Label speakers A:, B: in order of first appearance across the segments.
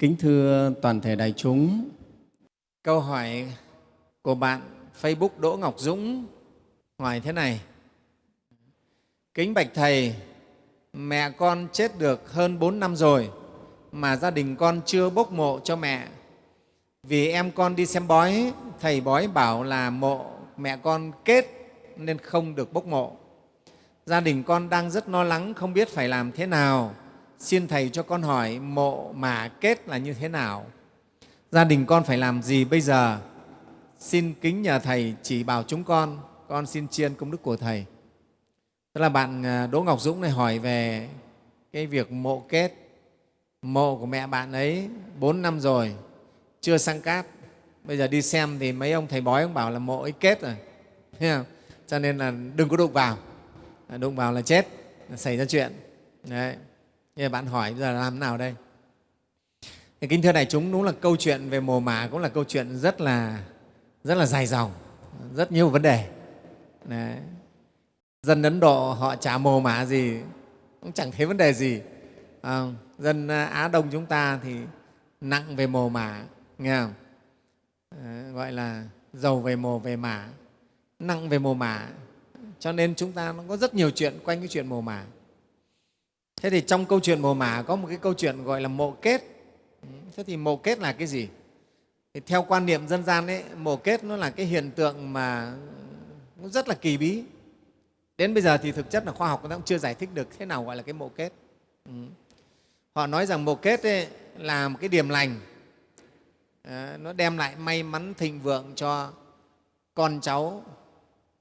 A: Kính thưa toàn thể đại chúng, câu hỏi của bạn Facebook Đỗ Ngọc Dũng hỏi thế này. Kính bạch Thầy, mẹ con chết được hơn 4 năm rồi mà gia đình con chưa bốc mộ cho mẹ. Vì em con đi xem bói, thầy bói bảo là mộ mẹ con kết nên không được bốc mộ. Gia đình con đang rất lo lắng không biết phải làm thế nào. Xin Thầy cho con hỏi mộ mà kết là như thế nào? Gia đình con phải làm gì bây giờ? Xin kính nhờ Thầy chỉ bảo chúng con, con xin chiên công đức của Thầy. Tức là bạn à, Đỗ Ngọc Dũng này hỏi về cái việc mộ kết. Mộ của mẹ bạn ấy 4 năm rồi, chưa sang cát. Bây giờ đi xem thì mấy ông thầy bói ông bảo là mộ ấy kết rồi. Thấy không? Cho nên là đừng có đụng vào. Đụng vào là chết, là xảy ra chuyện. Đấy. Như bạn hỏi bây giờ làm nào đây? Thì kính thưa đại chúng, đúng là câu chuyện về mồ mả cũng là câu chuyện rất là rất là dài dòng, rất nhiều vấn đề. Đấy. Dân Ấn Độ họ chả mồ mả gì, cũng chẳng thấy vấn đề gì. À, dân Á Đông chúng ta thì nặng về mồ mả, nghe không? À, gọi là giàu về mồ về mả, nặng về mồ mả. Cho nên chúng ta nó có rất nhiều chuyện quanh cái chuyện mồ mả. Thế thì trong câu chuyện mồ mả có một cái câu chuyện gọi là mộ kết. Thế thì mộ kết là cái gì? Thì theo quan niệm dân gian ấy, mộ kết nó là cái hiện tượng mà nó rất là kỳ bí. Đến bây giờ thì thực chất là khoa học nó cũng chưa giải thích được thế nào gọi là cái mộ kết. Ừ. Họ nói rằng mộ kết ấy là một cái điểm lành, à, nó đem lại may mắn thịnh vượng cho con cháu,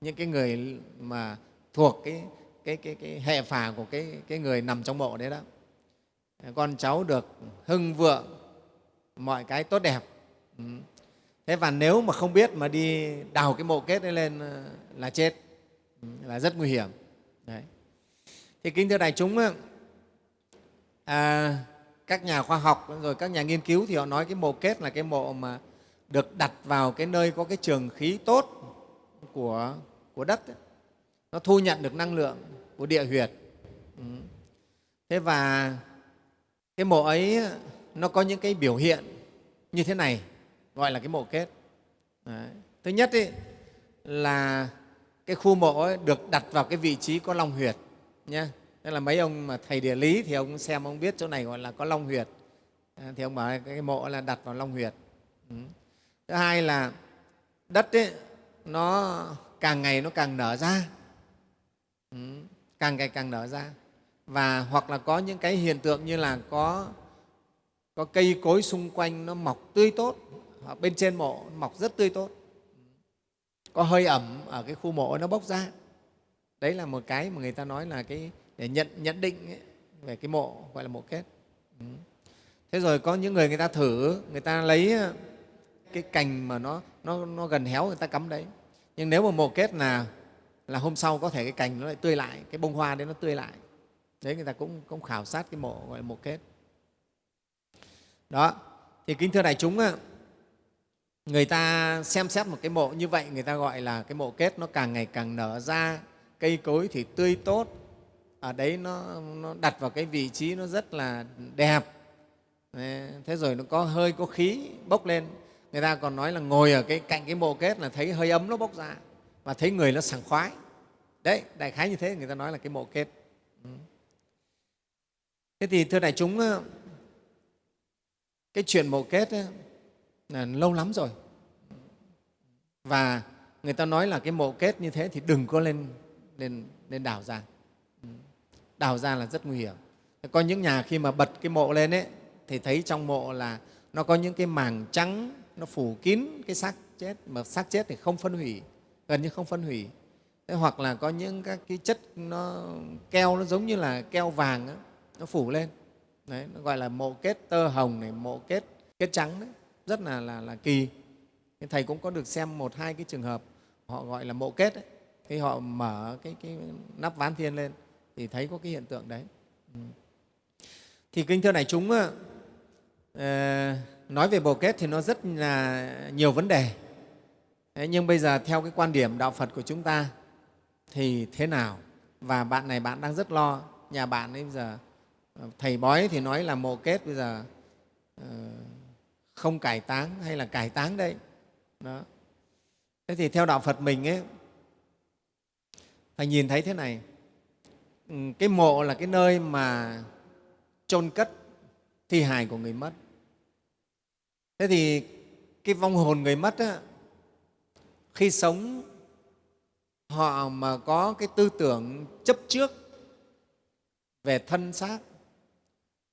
A: những cái người mà thuộc cái cái, cái, cái hệ phả của cái, cái người nằm trong mộ đấy đó con cháu được hưng vượng mọi cái tốt đẹp ừ. thế và nếu mà không biết mà đi đào cái mộ kết ấy lên ờ, là chết ừ, là rất nguy hiểm đấy. thì kính thưa đại chúng à, các nhà khoa học rồi các nhà nghiên cứu thì họ nói cái mộ kết là cái mộ mà được đặt vào cái nơi có cái trường khí tốt của, của đất ấy. nó thu nhận được năng lượng của địa huyệt ừ. thế và cái mộ ấy nó có những cái biểu hiện như thế này gọi là cái mộ kết Đấy. thứ nhất ấy, là cái khu mộ ấy được đặt vào cái vị trí có long huyệt nha. tức là mấy ông mà thầy địa lý thì ông xem ông biết chỗ này gọi là có long huyệt thì ông bảo cái mộ là đặt vào long huyệt ừ. thứ hai là đất ấy, nó càng ngày nó càng nở ra càng ngày càng nở ra. Và hoặc là có những cái hiện tượng như là có có cây cối xung quanh nó mọc tươi tốt ở bên trên mộ mọc rất tươi tốt. Có hơi ẩm ở cái khu mộ nó bốc ra. Đấy là một cái mà người ta nói là cái để nhận nhận định ấy, về cái mộ gọi là mộ kết. Ừ. thế rồi có những người người ta thử người ta lấy ờ, cái cành mà nó nó, nó gần héo người ta cắm đấy. Nhưng nếu mà mộ kết là là hôm sau có thể cái cành nó lại tươi lại cái bông hoa đấy nó tươi lại. Đấy người ta cũng, cũng khảo sát cái mộ gọi là mộ kết. Đó thì kính thưa đại chúng người ta xem xét một cái mộ như vậy người ta gọi là cái mộ kết nó càng ngày càng nở ra cây cối thì tươi tốt. Ở đấy nó, nó đặt vào cái vị trí nó rất là đẹp. Thế rồi nó có hơi có khí bốc lên. Người ta còn nói là ngồi ở cái cạnh cái mộ kết là thấy hơi ấm nó bốc ra và thấy người nó sảng khoái. Đấy đại khái như thế người ta nói là cái mộ kết. Ừ. Thế thì thưa đại chúng cái chuyện mộ kết ấy, là lâu lắm rồi. Và người ta nói là cái mộ kết như thế thì đừng có lên lên lên đào ra. Ừ. Đào ra là rất nguy hiểm. Có những nhà khi mà bật cái mộ lên ấy thì thấy trong mộ là nó có những cái màng trắng nó phủ kín cái xác chết. Mà xác chết thì không phân hủy gần như không phân hủy. Thế hoặc là có những các cái chất nó keo nó giống như là keo vàng đó, nó phủ lên. Đấy, nó gọi là mộ kết tơ hồng này mộ kết kết trắng đấy. Rất là là, là kỳ. Thầy cũng có được xem một hai cái trường hợp họ gọi là mộ kết ấy. khi họ mở cái, cái nắp ván thiên lên thì thấy có cái hiện tượng đấy. Ừ. thì kinh thưa này chúng ờ, nói về mộ kết thì nó rất là nhiều vấn đề. Thế nhưng bây giờ theo cái quan điểm đạo Phật của chúng ta thì thế nào? Và bạn này bạn đang rất lo, nhà bạn ấy bây giờ ờ, thầy bói thì nói là mộ kết bây giờ ờ, không cải táng hay là cải táng đây đó. Thế thì theo đạo phật mình ấy phải nhìn thấy thế này. Ừ, cái mộ là cái nơi mà chôn cất thi hài của người mất. Thế thì cái vong hồn người mất á, khi sống họ mà có cái tư tưởng chấp trước về thân xác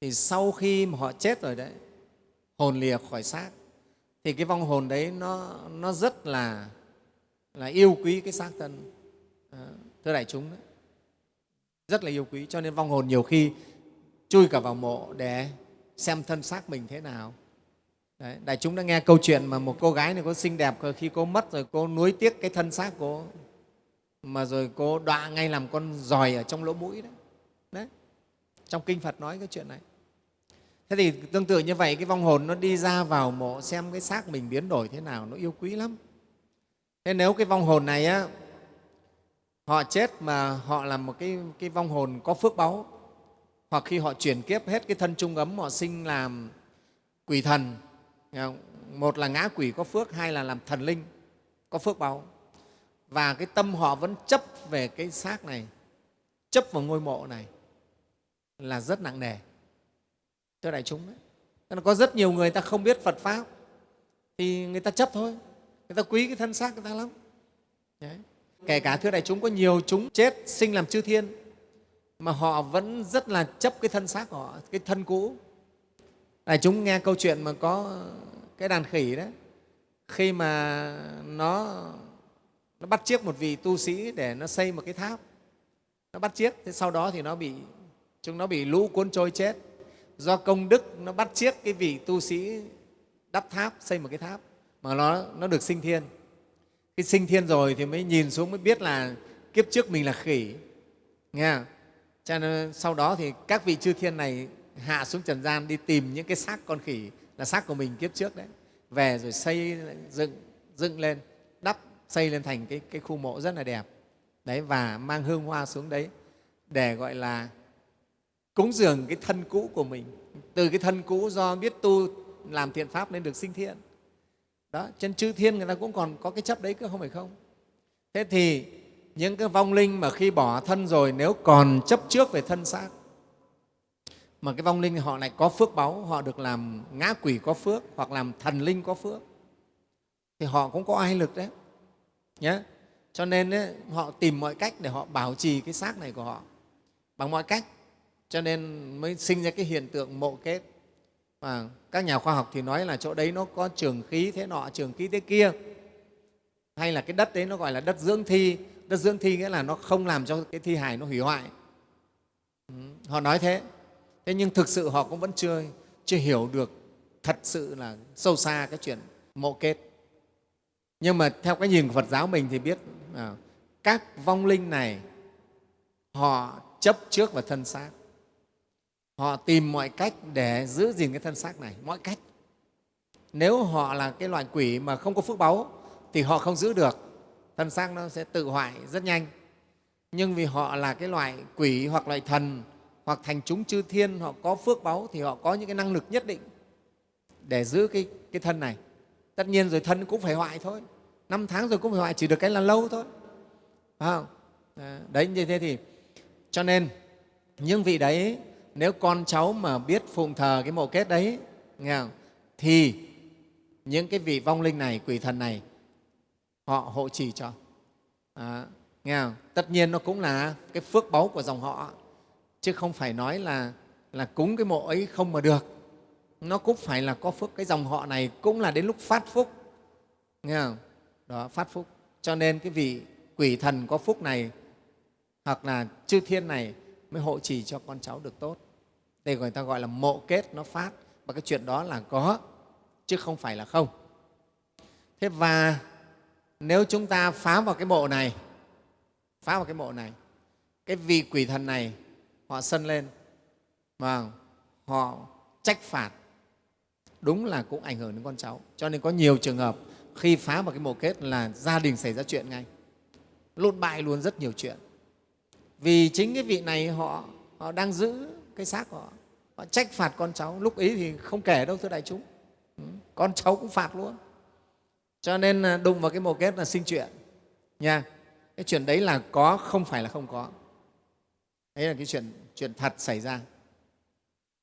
A: thì sau khi mà họ chết rồi đấy hồn lìa khỏi xác thì cái vong hồn đấy nó, nó rất là, là yêu quý cái xác thân. À, thưa đại chúng đấy rất là yêu quý cho nên vong hồn nhiều khi chui cả vào mộ để xem thân xác mình thế nào. Đấy, đại chúng đã nghe câu chuyện mà một cô gái này có xinh đẹp khi cô mất rồi cô nuối tiếc cái thân xác cô mà rồi cô đọa ngay làm con giòi ở trong lỗ mũi đấy. đấy trong kinh phật nói cái chuyện này thế thì tương tự như vậy cái vong hồn nó đi ra vào mộ xem cái xác mình biến đổi thế nào nó yêu quý lắm thế nếu cái vong hồn này á họ chết mà họ là một cái, cái vong hồn có phước báu hoặc khi họ chuyển kiếp hết cái thân trung ấm họ sinh làm quỷ thần Ờ, một là ngã quỷ có phước, hai là làm thần linh có phước báu và cái tâm họ vẫn chấp về cái xác này, chấp vào ngôi mộ này là rất nặng nề Thưa đại chúng đấy. Nên có rất nhiều người ta không biết phật pháp, thì người ta chấp thôi, người ta quý cái thân xác người ta lắm. Đấy. kể cả thưa đại chúng, có nhiều chúng chết sinh làm chư thiên, mà họ vẫn rất là chấp cái thân xác của họ, cái thân cũ đại chúng nghe câu chuyện mà có cái đàn khỉ đấy khi mà nó nó bắt chiếc một vị tu sĩ để nó xây một cái tháp. Nó bắt chiếc, thế sau đó thì nó bị, chúng nó bị lũ cuốn trôi chết. Do công đức, nó bắt chiếc cái vị tu sĩ đắp tháp, xây một cái tháp, mà nó nó được sinh thiên. Khi sinh thiên rồi thì mới nhìn xuống, mới biết là kiếp trước mình là khỉ. Nghe không? cho nên sau đó thì các vị chư thiên này hạ xuống trần gian đi tìm những cái xác con khỉ là xác của mình kiếp trước đấy. Về rồi xây dựng dựng lên đắp xây lên thành cái, cái khu mộ rất là đẹp. Đấy và mang hương hoa xuống đấy để gọi là cúng dường cái thân cũ của mình. Từ cái thân cũ do biết tu làm thiện pháp nên được sinh thiện. Đó chân chư thiên người ta cũng còn có cái chấp đấy cơ không phải không? Thế thì những cái vong linh mà khi bỏ thân rồi nếu còn chấp trước về thân xác mà cái vong linh họ lại có phước báu họ được làm ngã quỷ có phước hoặc làm thần linh có phước. Thì họ cũng có ai lực đấy. Nhé cho nên ấy, họ tìm mọi cách để họ bảo trì cái xác này của họ. Bằng mọi cách. Cho nên mới sinh ra cái hiện tượng mộ kết. Và các nhà khoa học thì nói là chỗ đấy nó có trường khí thế nọ trường khí thế kia. Hay là cái đất đấy nó gọi là đất dưỡng thi. Đất dưỡng thi nghĩa là nó không làm cho cái thi hài nó hủy hoại. Ừ, họ nói thế thế nhưng thực sự họ cũng vẫn chưa chưa hiểu được thật sự là sâu xa cái chuyện mộ kết. Nhưng mà theo cái nhìn của phật giáo mình thì biết à, các vong linh này họ chấp trước vào thân xác. Họ tìm mọi cách để giữ gìn cái thân xác này mọi cách. Nếu họ là cái loại quỷ mà không có phước báu thì họ không giữ được thân xác nó sẽ tự hoại rất nhanh. Nhưng vì họ là cái loại quỷ hoặc loại thần hoặc thành chúng chư thiên họ có phước báu thì họ có những cái năng lực nhất định để giữ cái, cái thân này. Tất nhiên rồi thân cũng phải hoại thôi. Năm tháng rồi cũng phải hoại chỉ được cái là lâu thôi. Phải không? À, đấy như thế thì cho nên những vị đấy nếu con cháu mà biết phụng thờ cái mộ kết đấy nghe không? thì những cái vị vong linh này quỷ thần này họ hộ trì cho. À, nghe không? tất nhiên nó cũng là cái phước báu của dòng họ chứ không phải nói là là cúng cái mộ ấy không mà được. Nó cũng phải là có phước. Cái dòng họ này cũng là đến lúc phát phúc. Nghe không? đó, phát phúc. Cho nên cái vị quỷ thần có phúc này hoặc là chư thiên này mới hộ trì cho con cháu được tốt. Đây người ta gọi là mộ kết nó phát. Và cái chuyện đó là có, chứ không phải là không. Thế và nếu chúng ta phá vào cái mộ này, phá vào cái mộ này, cái vị quỷ thần này họ sân lên. Và họ trách phạt. Đúng là cũng ảnh hưởng đến con cháu. Cho nên có nhiều trường hợp khi phá vào cái mộ kết là gia đình xảy ra chuyện ngay. Lụn bại luôn rất nhiều chuyện. Vì chính cái vị này họ, họ đang giữ cái xác họ. Họ trách phạt con cháu. Lúc ý thì không kể đâu thưa đại chúng. Ừ, con cháu cũng phạt luôn. Cho nên à, đụng vào cái mồ kết là sinh chuyện. Nha. Cái chuyện đấy là có không phải là không có. Đấy là cái chuyện chuyện thật xảy ra.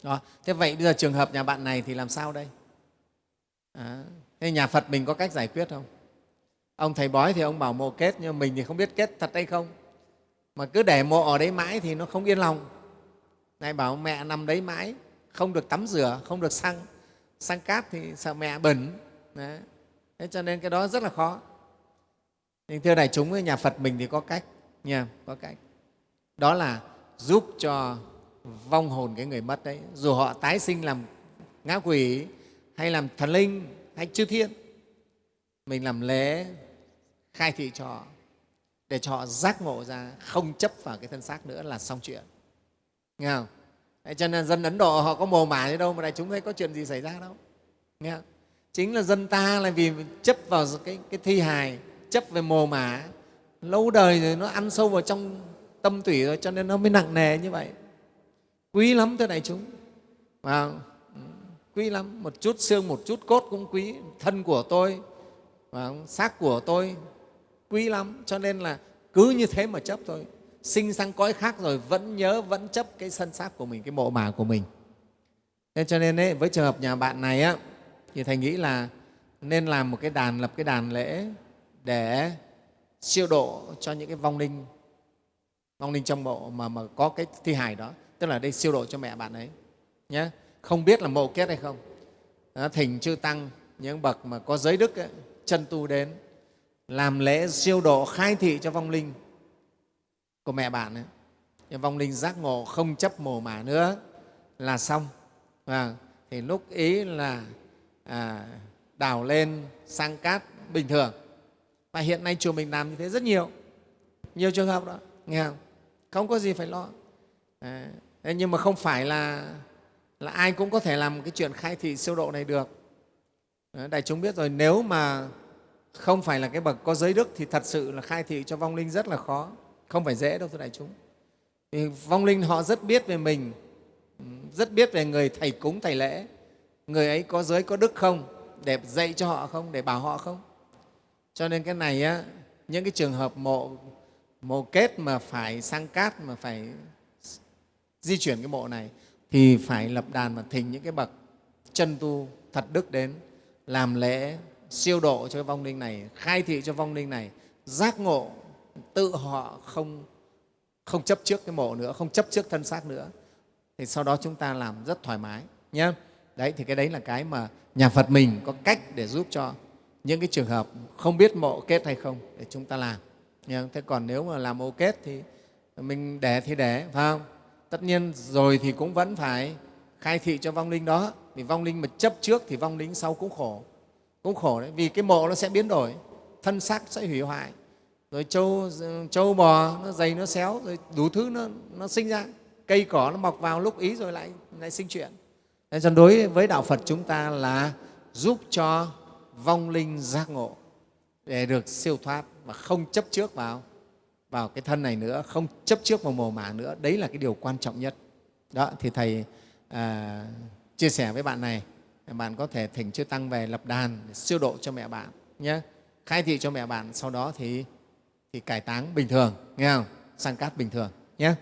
A: Đó. thế vậy bây giờ trường hợp nhà bạn này thì làm sao đây? À, thế nhà phật mình có cách giải quyết không? Ông thầy bói thì ông bảo mộ kết nhưng mình thì không biết kết thật hay không. Mà cứ để mộ ở đấy mãi thì nó không yên lòng. Này bảo mẹ nằm đấy mãi không được tắm rửa không được xăng. Xăng cát thì sợ mẹ bẩn. Đấy. thế cho nên cái đó rất là khó. Nhưng thưa đại chúng nhà phật mình thì có cách nha có cách. Đó là giúp cho vong hồn cái người mất đấy. Dù họ tái sinh làm ngã quỷ hay làm thần linh hay chư thiên mình làm lễ khai thị cho họ để cho họ giác ngộ ra không chấp vào cái thân xác nữa là xong chuyện. Nghe không? Đấy, cho nên dân ấn độ họ có mồ mả gì đâu mà đại chúng thấy có chuyện gì xảy ra đâu. Nghe không? chính là dân ta là vì chấp vào cái, cái thi hài chấp về mồ mả lâu đời rồi nó ăn sâu vào trong tâm tủy rồi cho nên nó mới nặng nề như vậy. Quý lắm thưa đại chúng. Và quý lắm. Một chút xương một chút cốt cũng quý. Thân của tôi và xác của tôi quý lắm. Cho nên là cứ như thế mà chấp thôi. Sinh sang cõi khác rồi vẫn nhớ vẫn chấp cái thân xác của mình cái mộ mả của mình. Nên cho nên ấy, với trường hợp nhà bạn này á, thì thầy nghĩ là nên làm một cái đàn lập cái đàn lễ để siêu độ cho những cái vong linh vong linh trong mộ mà, mà có cái thi hài đó tức là đây siêu độ cho mẹ bạn ấy nhé không biết là mộ kết hay không. Đó, thỉnh chư tăng những bậc mà có giới đức ấy, chân tu đến làm lễ siêu độ khai thị cho vong linh của mẹ bạn ấy. Nhưng vong linh giác ngộ không chấp mồ mả nữa là xong. À, thì lúc ý là à, đào lên sang cát bình thường. Và hiện nay chùa mình làm như thế rất nhiều nhiều trường hợp đó nghe không? Không có gì phải lo. À, nhưng mà không phải là là ai cũng có thể làm cái chuyện khai thị siêu độ này được. Đại chúng biết rồi nếu mà không phải là cái bậc có giới đức thì thật sự là khai thị cho vong linh rất là khó. Không phải dễ đâu thưa đại chúng. Thì vong linh họ rất biết về mình rất biết về người thầy cúng thầy lễ. Người ấy có giới có đức không? Để dạy cho họ không? Để bảo họ không? Cho nên cái này á, những cái trường hợp mộ mộ kết mà phải sang cát mà phải di chuyển cái mộ này, thì phải lập đàn và thỉnh những cái bậc chân tu thật đức đến làm lễ siêu độ cho cái vong linh này, khai thị cho vong linh này, giác ngộ, tự họ không không chấp trước cái mộ nữa, không chấp trước thân xác nữa. Thì sau đó chúng ta làm rất thoải mái nhé đấy, thì cái đấy là cái mà nhà phật mình có cách để giúp cho những cái trường hợp không biết mộ kết hay không để chúng ta làm thế còn nếu mà làm ô kết thì mình để thì để phải không? Tất nhiên rồi thì cũng vẫn phải khai thị cho vong linh đó. Vì vong linh mà chấp trước thì vong linh sau cũng khổ cũng khổ đấy. Vì cái mộ nó sẽ biến đổi thân xác sẽ hủy hoại. Rồi trâu, trâu bò nó dày nó xéo rồi đủ thứ nó, nó sinh ra. Cây cỏ nó mọc vào lúc ý rồi lại lại sinh chuyện. Nên cho đối với đạo phật chúng ta là giúp cho vong linh giác ngộ để được siêu thoát và không chấp trước vào vào cái thân này nữa không chấp trước vào mồ mả nữa. Đấy là cái điều quan trọng nhất. Đó thì thầy à, chia sẻ với bạn này. Bạn có thể thỉnh chư tăng về lập đàn để siêu độ cho mẹ bạn nhé khai thị cho mẹ bạn sau đó thì thì cải táng bình thường nghe không? Sang cát bình thường nhé